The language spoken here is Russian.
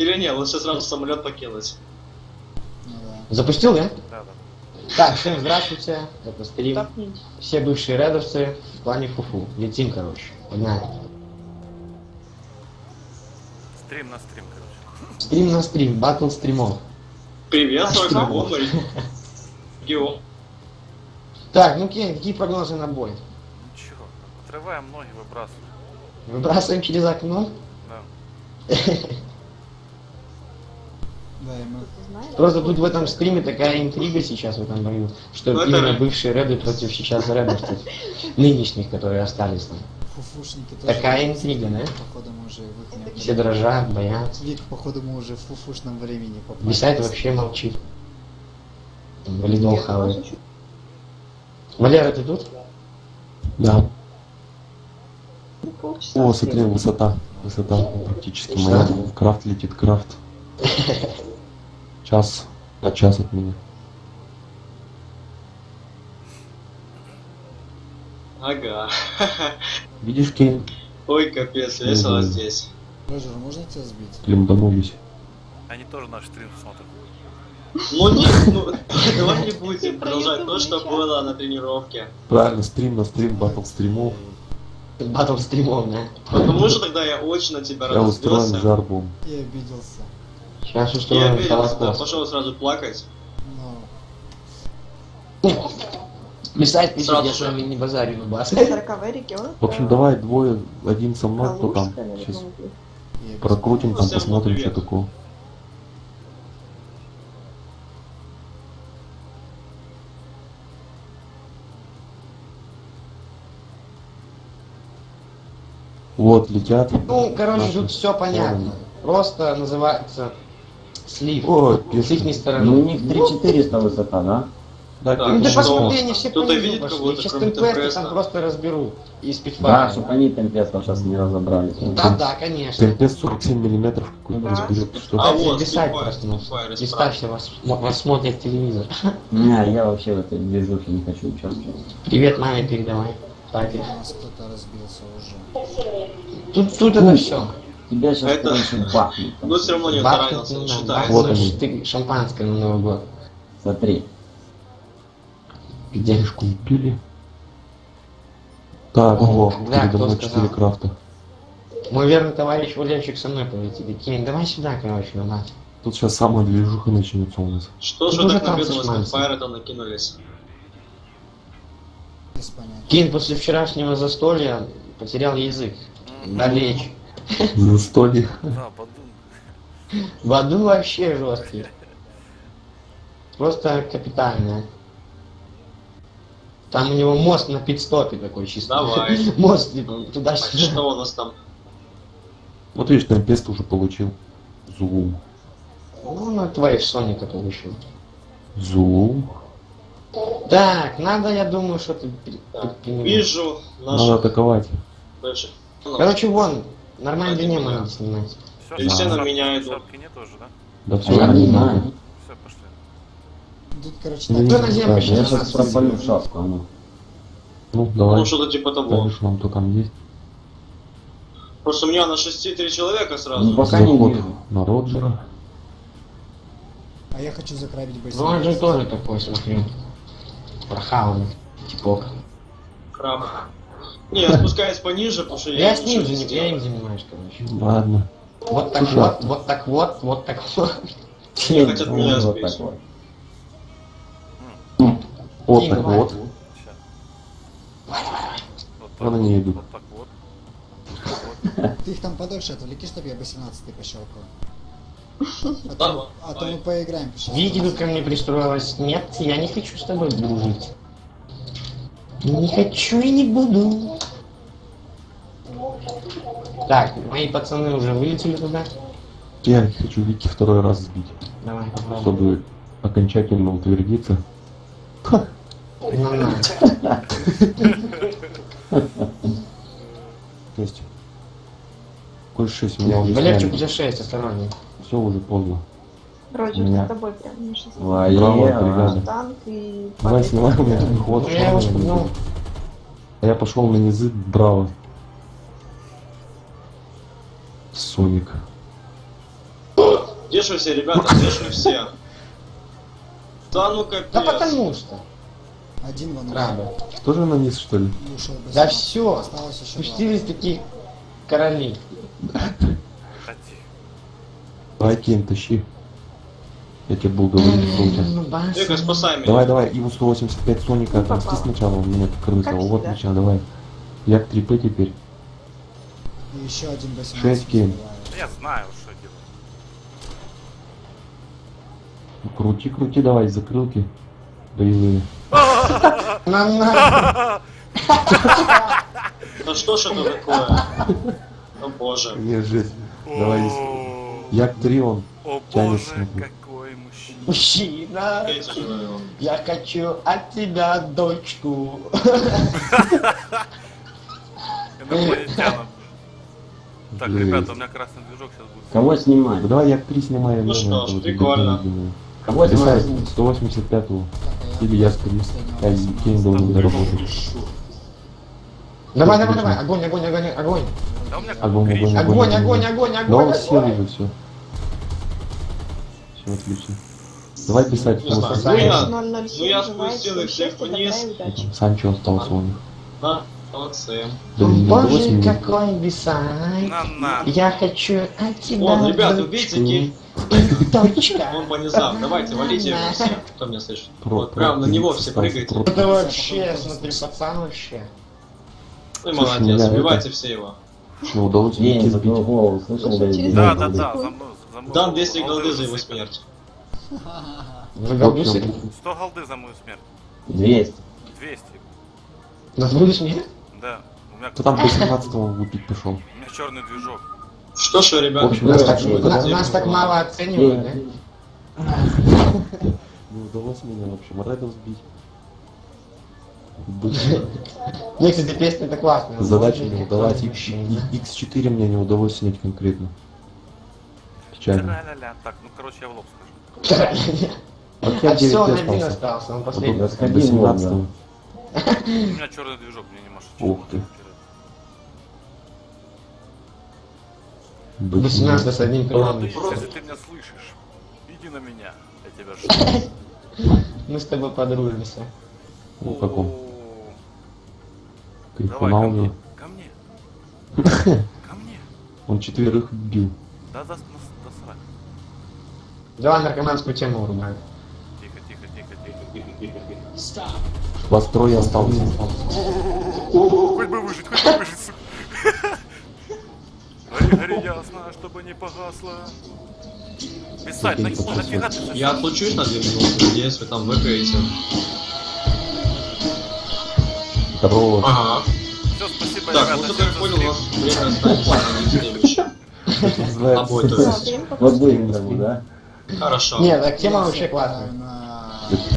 Или не, лучше сразу самолет покинуть. Ну. Запустил, да? Да, да. Так, всем здравствуйте. Это стрим. Все бывшие редовцы в плане фуфу. Летим, короче. Погнали. Стрим на стрим, короче. Стрим на стрим, батл стримов. Что? как он, Гео. Так, ну Кен, какие прогнозы на бой? Ничего. Отрываем ноги, выбрасываем. Выбрасываем через окно? Да. Просто тут в этом стриме такая интрига сейчас в этом бою, что Ну, это- именно бывшие реды против сейчас редовцев, нынешних, которые остались там. Фуфушники тоже. Такая интрига, да? Походу мы уже Все дрожат, боятся. Вик, походу мы уже в фуфушном времени попали. Бесайт вообще молчит. Валидол хавает. Валера, ты тут? Да. О, смотри, высота. Высота практически моя. Крафт летит, крафт. Час. На час от меня. Ага. Видишь, Кейн? Ой, капец, весело Мгм. здесь. Роджер, можно тебя сбить? Лимбанулись. Они тоже наш стрим смотрят. Ну не, ну, давай не будем продолжать то, что было на тренировке. Правильно, стрим на стрим, батл стримов. Батл стримов, да? Потому что тогда я очень на тебя Я устроен разозлился. жарбом. Я обиделся. Сейчас Я устроим холокост. пошел сразу плакать. Но... Писать пишет, я вами не базарю на бас. В общем, давай двое, один со мной, кто там. Сейчас прокрутим, там посмотрим, что такое. Вот, летят. Ну, короче, Наши. тут все понятно. Просто называется слив. О, С их стороны. Ну, у них 3400 высота, да? Да, Да, Ну что? посмотри, они все Кто-то по низу видит пошли. кого-то, Сейчас темпесты там просто разберут. И Да, спидфайра. чтобы они темпестов сейчас не разобрались. Да, да, конечно. Темпест 47 миллиметров какой-то Да. разберет. Что А вот, просто. ну, Spitfire Листавьте, вас, вас смотрит телевизор. Не, я вообще в этой движухе не хочу участвовать. Привет маме передавай. Уже. Тут, тут это все. Тебя сейчас Это- короче бахнут. Ну все равно не таранился, не считается. Вот они. ты шампанское на Новый год. Смотри. Где? Денежку убили. Так, О, да, передо мной сказал? 4 крафта. Мой верный товарищ Валерчик со мной полетит. Кень, давай сюда, короче, на мать. Тут сейчас самая движуха начнется у нас. Что же так на бедного там накинулись? Кень после вчерашнего застолья потерял язык. Да речь. Застолье. Да, подумай. В аду вообще жесткий. Просто капитально. Там у него мост на пидстопе такой чисто. Давай. Мост типа А туда-сюда. что у нас там? Вот видишь, темпест уже получил. Зулум. Ну, на твоих Соника получил. Зулум. Так, надо, я думаю, что ты. Вижу Надо наших атаковать. бывших. Короче, вон, нормально меня. надо снимать. Все, Или все на меня идут. Шапки нет уже, да? Да все. я не знаю. Все, пошли. Тут, короче, Ну, так. не Кто знаю, на землю да, Я сейчас? пропалю в шапку, а ну. Ну, давай. Ну что-то типа того. Скажешь нам, кто там есть. Просто у меня на 6-3 человека Ну, сразу. пока не вижу. на Роджера. А я хочу закравить Ну, он же тоже такой, смотри. Прохаванный. Типок. Краб. Не, я спускаюсь пониже, потому что я... Я с ним, ничего не заним- я им занимаюсь, короче. Ладно. Вот так Слушай, вот, вот так вот, вот так вот. Они хотят меня вот так вот. Вот так вот. Вон они идут. Вот так вот. Ты их там подольше отвлеки, чтобы я 18 пощелкал. А то, а то мы поиграем. по Вики 16. тут ко мне пристроилась. Нет, я не хочу с тобой дружить. Не хочу и не буду. Так, мои пацаны уже вылетели туда. Я хочу Вики второй раз сбить, Давай, попробуем. чтобы окончательно утвердиться. Ну, на. То есть... Коль 6 у меня уже Валерчик, у сняли. тебя 6, осторожней. Все уже поздно. Роджер, Меня- за тобой прям 16. Валера. Браво, бригада. Танк и... Давай снимай, у меня ход. Ну, я его шпыгнул. А я пошел на низы, браво. Соник. Где же все, ребята, где же все? Да ну капец. Да потому что. Один вон Рада. Тоже на низ, что ли? ушел Да все. Осталось еще два. Спустились такие короли. Давай, Кен, тащи. Я тебе буду говорить, что у тебя. Ну. Эго, спасай меня. Давай, давай, Иву 185 Соника, отомсти попал. сначала, у меня крыса. Вот, меча, давай. Я к 3П теперь. И еще один 18 Шесть гейм. забивает. Да Я знаю, что делать. Ну, Крути, крути, давай, закрылки. Боевые. На на. Да что ж это такое? О боже. Не, жесть. Давай, Як 3 он. О боже, какой мужчина. Мужчина. Я хочу от тебя дочку. Инопланетянам. Так, Жесть. ребята, у меня красный движок сейчас будет. Кого снимать? Ну давай Як 3 снимаем. Ну я что ж, прикольно. Кого Писать снимать? 185-го. Так, а я Или Як 3. последнего А восемнадцатого. Кен должен заработать. Давай, давай, давай. Огонь, огонь, огонь, огонь. Да у меня Огонь, огонь, Огонь, огонь, огонь, Да огонь. он сел огонь. уже, все. Все отлично. Давай писать, Ну я, 007 ну я спустил их всех вниз. Санчо остался у них. Молодцы. Боже, 8 какой на. Я хочу от тебя Вон, какие И точка. он по низам. Давайте, валите его все, кто меня слышит. Вот, прям на него все прыгайте. Это вообще, смотри, пацан вообще. Ну и Слушай, молодец, убивайте все его. Ну, День не за сбить. Да, Да, да, за мной, за. Дам 200 Голды за его смерть. Вы голдусы? 100 голды за мою смерть. 200. 200. На твою смерть? Да. У меня, Кто там по 17-му выпить пошел? у меня черный движок. Что ж, вы, В ребята, общем, Нас так, нас так мало оценивают, да? Не удалось мне, в общем, Редов сбить. Мне, кстати, песня-то классная. Задача не удалась. мужчина. X4 мне не удалось снять конкретно. Печально. Так, ну короче, я в лоб скажу. А все, 9 он один остался. он последний. До 17 Волга. У меня черный движок, мне не машет. Ух ты. До 17 с одним прямым. если ты меня слышишь, иди на меня. Я тебя жду. Мы с тобой подружимся. Ну, каком? О, Кайфанул Давай ко мне. Ко мне. Ко мне. Он четверых бил. Да, да, да, срать. Давай наркоманскую тему врубаем. Вас трое осталось. Хоть бы выжить, хоть бы выжить, сука. Гори, гори ясно, чтобы не погасло. Писать, на, нафига ты Я отлучусь на 2 минуты, надеюсь, вы там выиграете. Хорош. Ага. Все, спасибо, Так, ребята, ну всем как я понял, у нас время останется на следующее. Обои, то есть. покажет. будем, да? Хорошо. Нет, так тема вообще классная. на